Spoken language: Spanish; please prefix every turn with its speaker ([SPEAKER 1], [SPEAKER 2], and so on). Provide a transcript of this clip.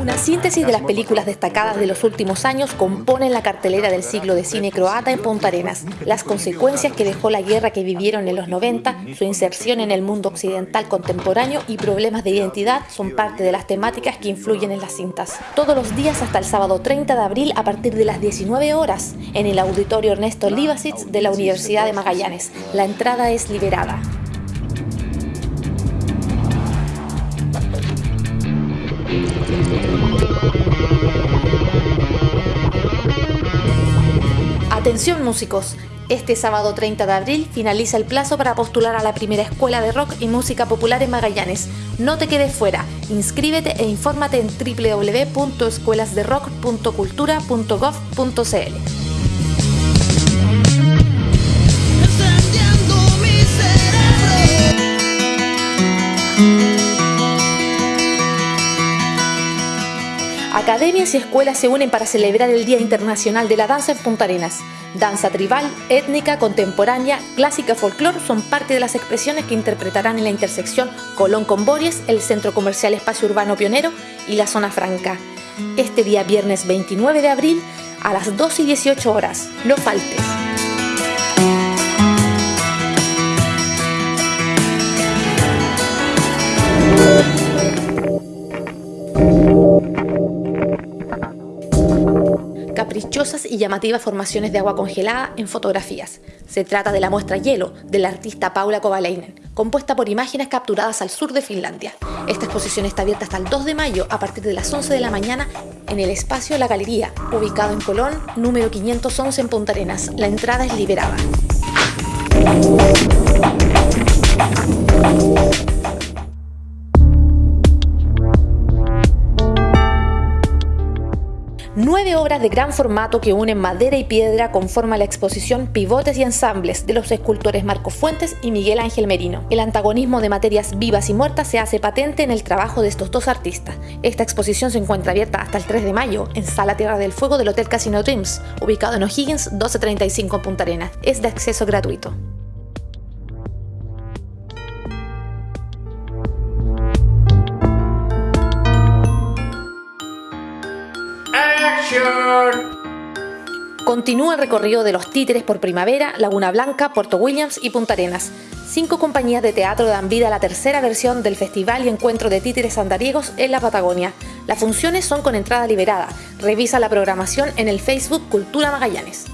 [SPEAKER 1] Una síntesis de las películas destacadas de los últimos años componen la cartelera del siglo de cine croata en Punta Arenas. Las consecuencias que dejó la guerra que vivieron en los 90, su inserción en el mundo occidental contemporáneo y problemas de identidad son parte de las temáticas que influyen en las cintas. Todos los días hasta el sábado 30 de abril a partir de las 19 horas en el auditorio Ernesto Livasic de la Universidad de Magallanes. La entrada es liberada. Atención músicos, este sábado 30 de abril finaliza el plazo para postular a la primera escuela de rock y música popular en Magallanes. No te quedes fuera, inscríbete e infórmate en www.escuelasderock.cultura.gov.cl. Academias y escuelas se unen para celebrar el Día Internacional de la Danza en Punta Arenas. Danza tribal, étnica, contemporánea, clásica, folclore son parte de las expresiones que interpretarán en la intersección Colón con Bories, el Centro Comercial Espacio Urbano Pionero y la Zona Franca. Este día viernes 29 de abril a las 2 y 18 horas. No faltes. Caprichosas y llamativas formaciones de agua congelada en fotografías. Se trata de la muestra Hielo de la artista Paula Kovalainen, compuesta por imágenes capturadas al sur de Finlandia. Esta exposición está abierta hasta el 2 de mayo a partir de las 11 de la mañana en el espacio La Galería, ubicado en Colón, número 511 en Punta Arenas. La entrada es liberada. Nueve obras de gran formato que unen madera y piedra conforman la exposición Pivotes y Ensambles de los escultores Marco Fuentes y Miguel Ángel Merino. El antagonismo de materias vivas y muertas se hace patente en el trabajo de estos dos artistas. Esta exposición se encuentra abierta hasta el 3 de mayo en Sala Tierra del Fuego del Hotel Casino Dreams, ubicado en O'Higgins 1235 en Punta Arenas. Es de acceso gratuito. Continúa el recorrido de los títeres por Primavera, Laguna Blanca, Puerto Williams y Punta Arenas. Cinco compañías de teatro dan vida a la tercera versión del Festival y Encuentro de Títeres Andariegos en la Patagonia. Las funciones son con entrada liberada. Revisa la programación en el Facebook Cultura Magallanes.